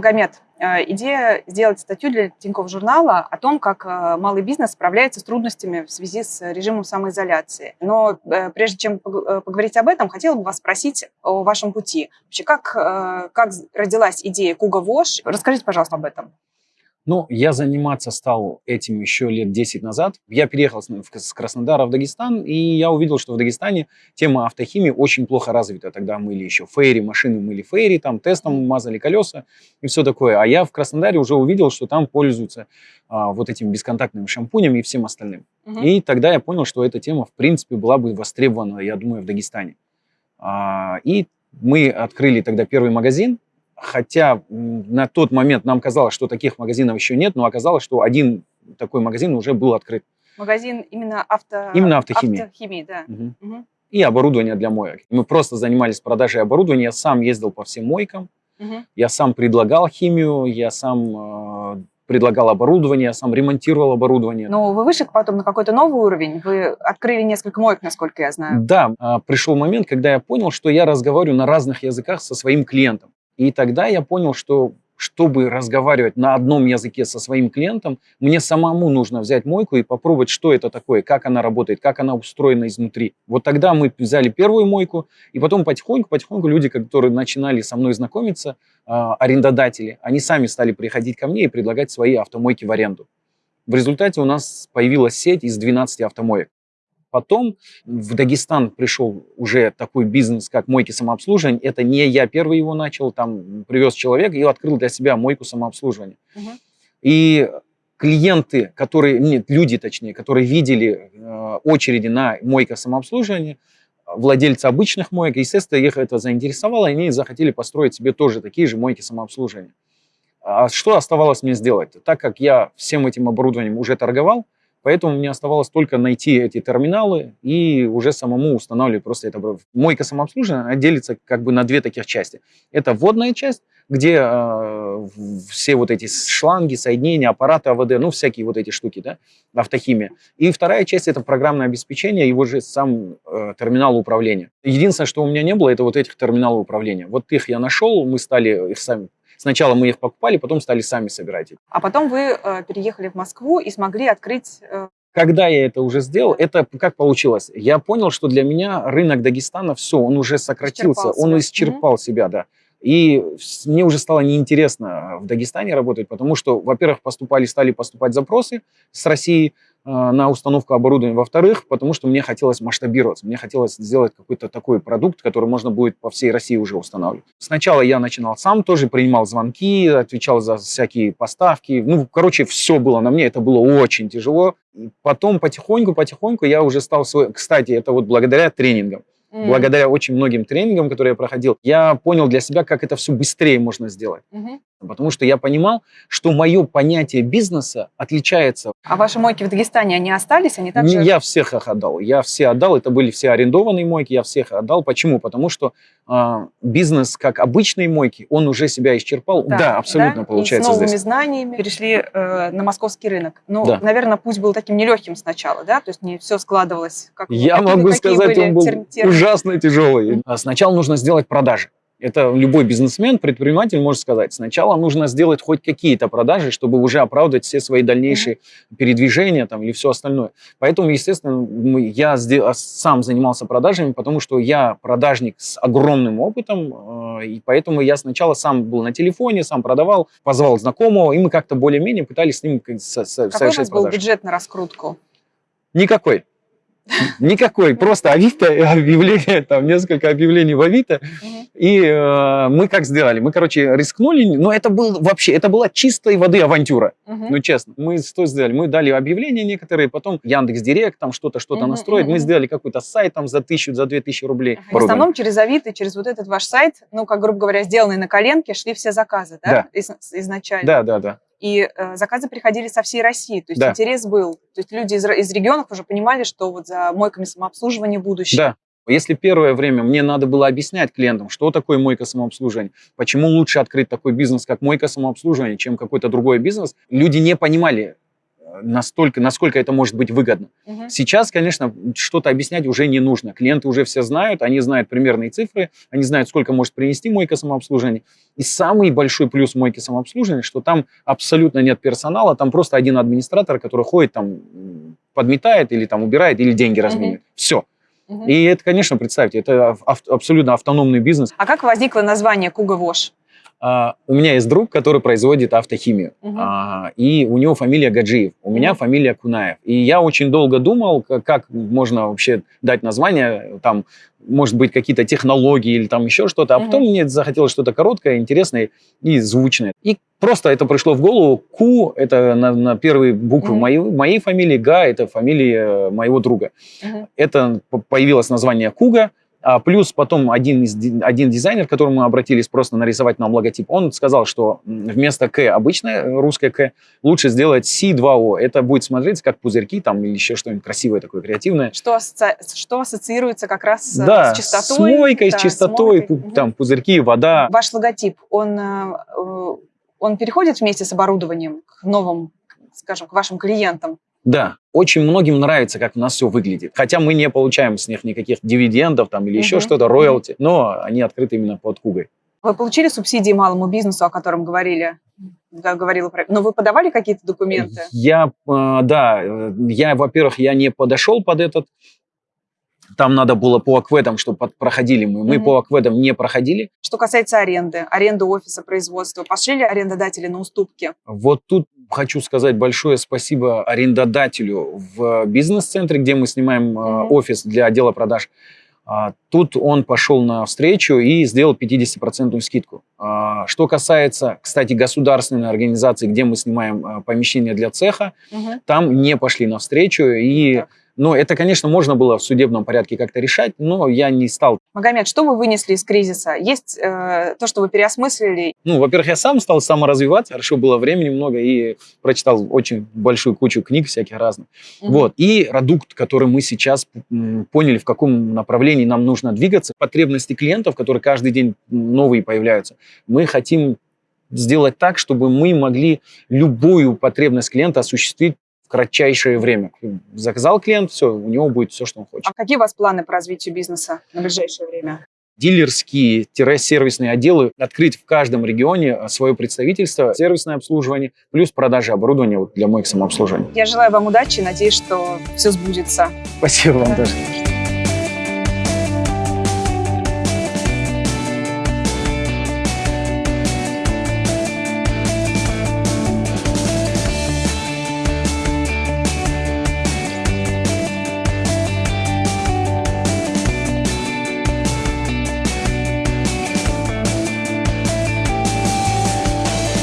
Магомед, э, идея сделать статью для Тинькофф журнала о том, как э, малый бизнес справляется с трудностями в связи с режимом самоизоляции. Но э, прежде чем поговорить об этом, хотела бы вас спросить о вашем пути. Вообще, как, как родилась идея Куга Вош? Расскажите, пожалуйста, об этом. Ну, я заниматься стал этим еще лет 10 назад. Я переехал с Краснодара в Дагестан, и я увидел, что в Дагестане тема автохимии очень плохо развита. Тогда мыли еще фейри, машины мыли фейри, там тестом мазали колеса и все такое. А я в Краснодаре уже увидел, что там пользуются а, вот этим бесконтактным шампунем и всем остальным. Угу. И тогда я понял, что эта тема, в принципе, была бы востребована, я думаю, в Дагестане. А, и мы открыли тогда первый магазин, хотя на тот момент нам казалось, что таких магазинов еще нет, но оказалось, что один такой магазин уже был открыт. Магазин именно авто... Именно автохимии. Автохимии, да. Угу. Угу. И оборудование для моек. Мы просто занимались продажей оборудования. Я сам ездил по всем мойкам. Угу. Я сам предлагал химию, я сам э, предлагал оборудование, я сам ремонтировал оборудование. Но вы вышли потом на какой-то новый уровень, вы открыли несколько моек, насколько я знаю. Да, э, пришел момент, когда я понял, что я разговариваю на разных языках со своим клиентом. И тогда я понял, что чтобы разговаривать на одном языке со своим клиентом, мне самому нужно взять мойку и попробовать, что это такое, как она работает, как она устроена изнутри. Вот тогда мы взяли первую мойку, и потом потихоньку-потихоньку люди, которые начинали со мной знакомиться, а, арендодатели, они сами стали приходить ко мне и предлагать свои автомойки в аренду. В результате у нас появилась сеть из 12 автомоек. Потом в Дагестан пришел уже такой бизнес, как мойки самообслуживания. Это не я первый его начал, там привез человек и открыл для себя мойку самообслуживания. Угу. И клиенты, которые, нет, люди точнее, которые видели э, очереди на мойка самообслуживания, владельцы обычных моек, естественно, их это заинтересовало, и они захотели построить себе тоже такие же мойки самообслуживания. А что оставалось мне сделать? Так как я всем этим оборудованием уже торговал, Поэтому мне оставалось только найти эти терминалы и уже самому устанавливать просто это. Мойка самообслуживания делится как бы на две таких части. Это вводная часть, где э, все вот эти шланги, соединения, аппараты АВД, ну всякие вот эти штуки, да, автохимия. И вторая часть это программное обеспечение, его же сам э, терминал управления. Единственное, что у меня не было, это вот этих терминалов управления. Вот их я нашел, мы стали их сами Сначала мы их покупали, потом стали сами собирать. А потом вы э, переехали в Москву и смогли открыть... Э... Когда я это уже сделал, это как получилось? Я понял, что для меня рынок Дагестана, все, он уже сократился, он исчерпал mm -hmm. себя, да. И мне уже стало неинтересно в Дагестане работать, потому что, во-первых, поступали, стали поступать запросы с России, а, на установку оборудования. Во-вторых, потому что мне хотелось масштабироваться, мне хотелось сделать какой-то такой продукт, который можно будет по всей России уже устанавливать. Сначала я начинал сам, тоже принимал звонки, отвечал за всякие поставки. Ну, короче, все было на мне, это было очень тяжело. И потом потихоньку, потихоньку я уже стал свой... Кстати, это вот благодаря тренингам. Mm. Благодаря очень многим тренингам, которые я проходил, я понял для себя, как это все быстрее можно сделать. Mm -hmm. Потому что я понимал, что мое понятие бизнеса отличается. А ваши мойки в Дагестане, они остались? Они также... Я всех их отдал. Я все отдал. Это были все арендованные мойки, я всех отдал. Почему? Потому что э, бизнес, как обычные мойки, он уже себя исчерпал. Да, да абсолютно да? получается И с новыми здесь. знаниями перешли э, на московский рынок. Ну, да. наверное, путь был таким нелегким сначала, да? То есть не все складывалось. Как, я какие, могу сказать, он был ужасно тяжелый. Сначала нужно сделать продажи. Это любой бизнесмен, предприниматель может сказать. Сначала нужно сделать хоть какие-то продажи, чтобы уже оправдать все свои дальнейшие передвижения там, или все остальное. Поэтому, естественно, я сам занимался продажами, потому что я продажник с огромным опытом, э, и поэтому я сначала сам был на телефоне, сам продавал, позвал знакомого, и мы как-то более-менее пытались с ним совершать Какой у вас был бюджет на раскрутку? Никакой. Никакой, просто Авито, объявление, там несколько объявлений в Авито. И э, мы как сделали? Мы, короче, рискнули, но это был вообще, это была чистой воды авантюра. Ну, честно. Мы что сделали? Мы дали объявления некоторые, потом Яндекс Директ, там что-то, что-то настроить. Мы сделали какой-то сайт там за тысячу, за две тысячи рублей. В основном через Авито, через вот этот ваш сайт, ну, как, грубо говоря, сделанный на коленке, шли все заказы, да? да. изначально. Да, да, да и э, заказы приходили со всей России, то есть да. интерес был. То есть люди из, из регионов уже понимали, что вот за мойками самообслуживания будущее. Да. Если первое время мне надо было объяснять клиентам, что такое мойка самообслуживания, почему лучше открыть такой бизнес, как мойка самообслуживания, чем какой-то другой бизнес, люди не понимали, настолько, насколько это может быть выгодно. Мгм. Сейчас, конечно, что-то объяснять уже не нужно. Клиенты уже все знают, они знают примерные цифры, они знают, сколько может принести мойка самообслуживания. И самый большой плюс мойки самообслуживания, что там абсолютно нет персонала, там просто один администратор, который ходит там, подметает или там убирает, или деньги разменивает. Все. Мгм. И это, конечно, представьте, это абсолютно автономный бизнес. А как возникло название Куга Вош? А, у меня есть друг, который производит автохимию, Мгм. А, и у него фамилия Гаджиев, у меня Мгм. фамилия Кунаев. И я очень долго думал, как, как можно вообще дать название, там, может быть, какие-то технологии или там еще что-то. А Мгм. потом мне захотелось что-то короткое, интересное и звучное. И просто это пришло в голову. Ку – это на, на первые буквы моей, моей фамилии, Га – это фамилия моего друга. Это появилось название Куга, плюс потом один, из, ди- один дизайнер, к которому мы обратились просто нарисовать нам логотип, он сказал, что вместо К, обычное э, русское К, лучше сделать Си2О. Это будет смотреться как пузырьки там или еще что-нибудь красивое такое, креативное. Что, асоци- что ассоциируется как раз э, да, с чистотой? с мойкой, да, с с чистотой, мойкой. пу- там пузырьки, вода. Ваш логотип, он, э, он переходит вместе с оборудованием к новым, скажем, к вашим клиентам? Да, очень многим нравится, как у нас все выглядит. Хотя мы не получаем с них никаких дивидендов там или еще Мгм. что-то, роялти, но они открыты именно под Кугой. Вы получили субсидии малому бизнесу, о котором говорили? Г- Говорила про... Но вы подавали какие-то документы? Я, э, да, э, я, во-первых, я не подошел под этот. Там надо было по акведам, чтобы под- проходили мы. Мы Мгм. по акведам не проходили. Что касается аренды, аренды офиса, производства, пошли ли арендодатели на уступки? Вот тут хочу сказать большое спасибо арендодателю в бизнес-центре, где мы снимаем Мгм. офис для отдела продаж. А, Тут он пошел на встречу и сделал 50% скидку. А, Что касается, кстати, государственной организации, где мы снимаем э, помещение для цеха, Мгм. там не пошли навстречу. И, Так. Ну, это, конечно, можно было в судебном порядке как-то решать, но я не стал. Магомед, что вы вынесли из кризиса? Есть э, то, что вы переосмыслили? Ну, во-первых, я сам стал саморазвиваться, хорошо, было времени много, и прочитал очень большую кучу книг всяких разных. Мгм. Вот. И продукт, который мы сейчас поняли, в каком направлении нам нужно двигаться, потребности клиентов, которые каждый день новые появляются, мы хотим сделать так, чтобы мы могли любую потребность клиента осуществить кратчайшее время. Заказал клиент, все, у него будет все, что он хочет. А какие у вас планы по развитию бизнеса на ближайшее время? Дилерские-сервисные отделы открыть в каждом регионе а, свое представительство, сервисное обслуживание, плюс продажи оборудования для моих самообслуживания. Я желаю вам удачи надеюсь, что все сбудется. Спасибо вам тоже.